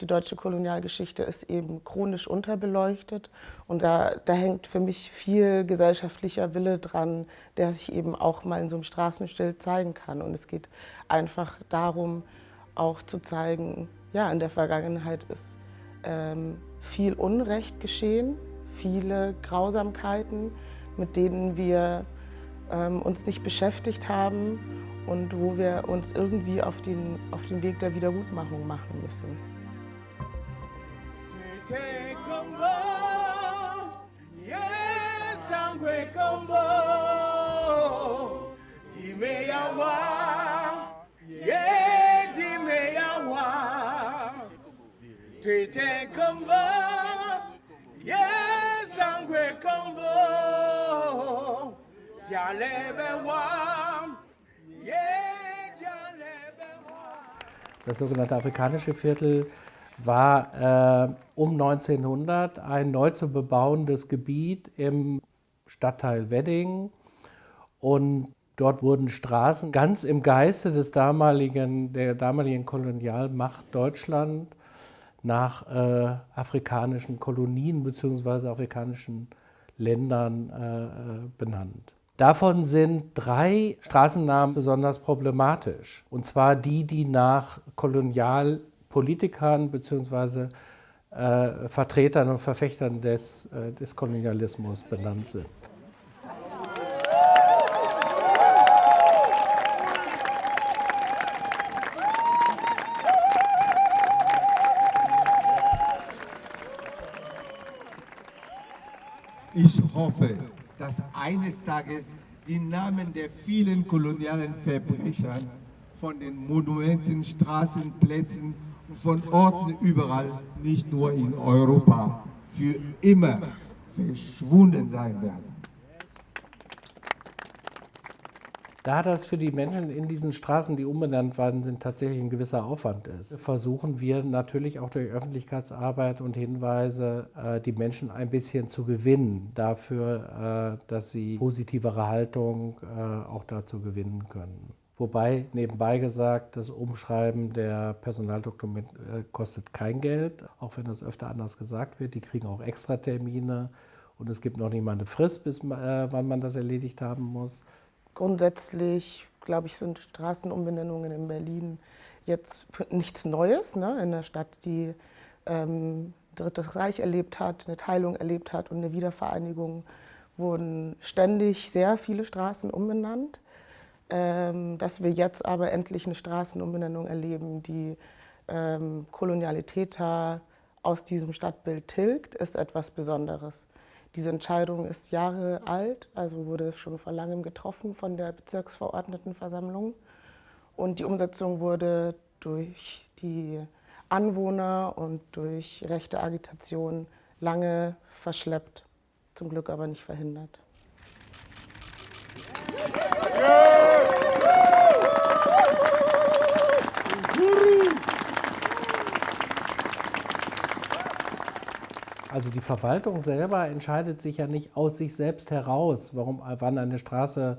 die deutsche Kolonialgeschichte ist eben chronisch unterbeleuchtet und da, da hängt für mich viel gesellschaftlicher Wille dran, der sich eben auch mal in so einem Straßenschild zeigen kann. Und es geht einfach darum, auch zu zeigen, ja, in der Vergangenheit ist ähm, viel Unrecht geschehen, viele Grausamkeiten, mit denen wir ähm, uns nicht beschäftigt haben und wo wir uns irgendwie auf den, auf den Weg der Wiedergutmachung machen müssen. Tete Kombo, yes, Angwe Kombo, Jalebe Wam, Das sogenannte afrikanische Viertel war äh, um 1900 ein neu zu bebauendes Gebiet im Stadtteil Wedding und dort wurden Straßen ganz im Geiste des damaligen, der damaligen Kolonialmacht Deutschland nach äh, afrikanischen Kolonien bzw. afrikanischen Ländern äh, äh, benannt. Davon sind drei Straßennamen besonders problematisch. Und zwar die, die nach Kolonialpolitikern bzw. Äh, Vertretern und Verfechtern des, äh, des Kolonialismus benannt sind. Ich hoffe, dass eines Tages die Namen der vielen kolonialen Verbrecher von den Monumenten, Straßen, Plätzen und von Orten überall, nicht nur in Europa, für immer verschwunden sein werden. Da das für die Menschen in diesen Straßen, die umbenannt worden sind, tatsächlich ein gewisser Aufwand ist, versuchen wir natürlich auch durch Öffentlichkeitsarbeit und Hinweise äh, die Menschen ein bisschen zu gewinnen dafür, äh, dass sie positivere Haltung äh, auch dazu gewinnen können. Wobei nebenbei gesagt, das Umschreiben der Personaldokumente kostet kein Geld, auch wenn das öfter anders gesagt wird. Die kriegen auch Extratermine und es gibt noch nicht mal eine Frist, bis wann man das erledigt haben muss. Grundsätzlich, glaube ich, sind Straßenumbenennungen in Berlin jetzt nichts Neues. Ne? In einer Stadt, die ähm, Drittes Reich erlebt hat, eine Teilung erlebt hat und eine Wiedervereinigung, wurden ständig sehr viele Straßen umbenannt. Ähm, dass wir jetzt aber endlich eine Straßenumbenennung erleben, die ähm, Kolonialitäter aus diesem Stadtbild tilgt, ist etwas Besonderes. Diese Entscheidung ist Jahre alt, also wurde schon vor langem getroffen von der Bezirksverordnetenversammlung. Und die Umsetzung wurde durch die Anwohner und durch rechte Agitation lange verschleppt, zum Glück aber nicht verhindert. Also die Verwaltung selber entscheidet sich ja nicht aus sich selbst heraus, warum, wann eine Straße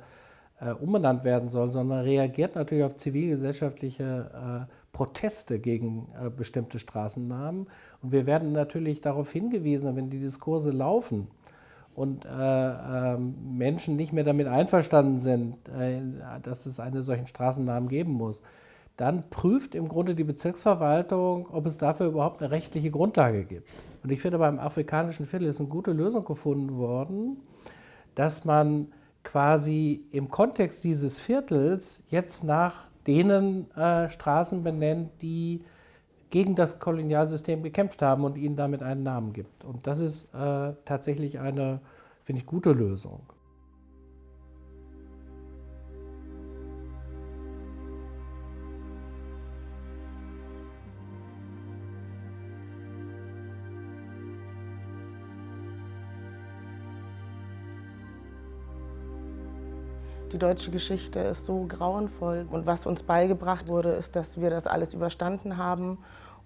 äh, umbenannt werden soll, sondern reagiert natürlich auf zivilgesellschaftliche äh, Proteste gegen äh, bestimmte Straßennamen. Und wir werden natürlich darauf hingewiesen, wenn die Diskurse laufen und äh, ähm, Menschen nicht mehr damit einverstanden sind, äh, dass es einen solchen Straßennamen geben muss, dann prüft im Grunde die Bezirksverwaltung, ob es dafür überhaupt eine rechtliche Grundlage gibt. Und ich finde, beim afrikanischen Viertel ist eine gute Lösung gefunden worden, dass man quasi im Kontext dieses Viertels jetzt nach denen äh, Straßen benennt, die gegen das Kolonialsystem gekämpft haben und ihnen damit einen Namen gibt. Und das ist äh, tatsächlich eine, finde ich, gute Lösung. Die deutsche Geschichte ist so grauenvoll. Und was uns beigebracht wurde, ist, dass wir das alles überstanden haben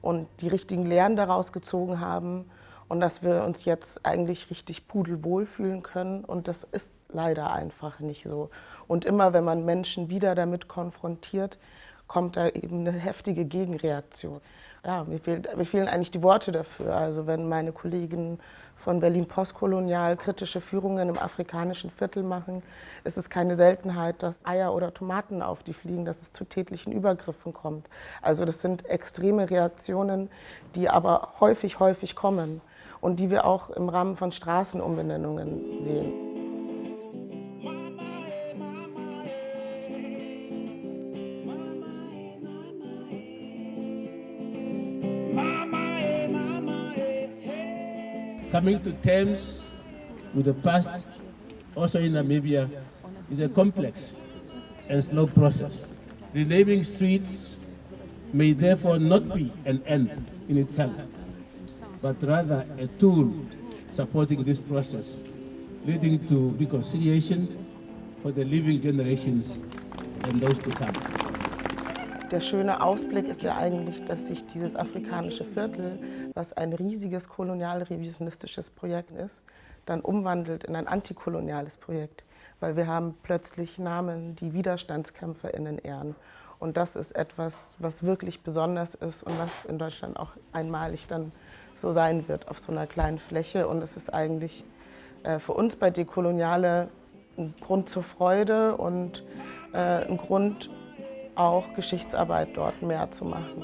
und die richtigen Lehren daraus gezogen haben und dass wir uns jetzt eigentlich richtig pudelwohl fühlen können. Und das ist leider einfach nicht so. Und immer wenn man Menschen wieder damit konfrontiert, kommt da eben eine heftige Gegenreaktion. Ja, mir, fehlt, mir fehlen eigentlich die Worte dafür. Also wenn meine Kollegen von Berlin postkolonial kritische Führungen im afrikanischen Viertel machen, ist es keine Seltenheit, dass Eier oder Tomaten auf die fliegen, dass es zu tätlichen Übergriffen kommt. Also das sind extreme Reaktionen, die aber häufig, häufig kommen und die wir auch im Rahmen von Straßenumbenennungen sehen. Coming to terms with the past, also in Namibia, is a complex and slow process. Renaming streets may therefore not be an end in itself, but rather a tool supporting this process, leading to reconciliation for the living generations and those to come. Der schöne Ausblick ist ja eigentlich, dass sich dieses afrikanische Viertel was ein riesiges kolonial-revisionistisches Projekt ist, dann umwandelt in ein antikoloniales Projekt. Weil wir haben plötzlich Namen, die WiderstandskämpferInnen ehren. Und das ist etwas, was wirklich besonders ist und was in Deutschland auch einmalig dann so sein wird auf so einer kleinen Fläche. Und es ist eigentlich äh, für uns bei Dekoloniale ein Grund zur Freude und äh, ein Grund, auch Geschichtsarbeit dort mehr zu machen.